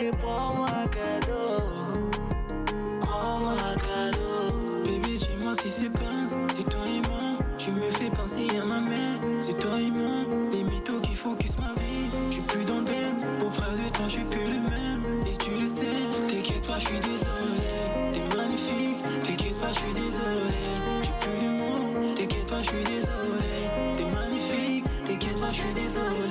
et prends-moi cadeau. Prends-moi cadeau. Bébé, dis-moi si c'est pince, c'est toi et moi. Tu me fais penser à ma mère, c'est toi et moi. Les mythos qui focus ma vie, je suis plus dans le benz. Auprès de toi, je suis plus le même, et tu le sais. T'inquiète pas, je suis désolé. T'es magnifique, t'inquiète pas, je suis désolé. J'ai plus d'humour, t'inquiète pas, je suis désolé. T'es magnifique, t'inquiète pas, je suis désolé.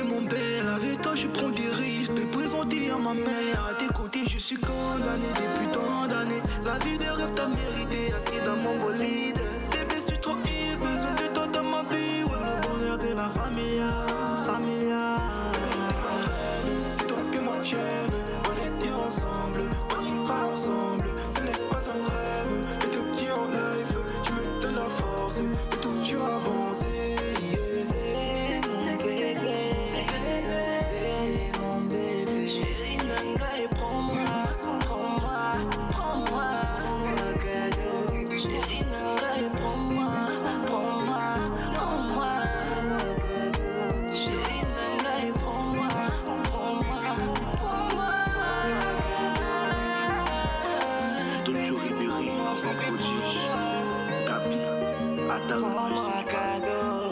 T'es vraiment belle. Avec toi, je prends des risques. Te présenter à ma mère. À tes côtés, je suis condamné depuis tant d'années. La vie des rêves, t'as mérité. Assis dans mon bolide. The 宽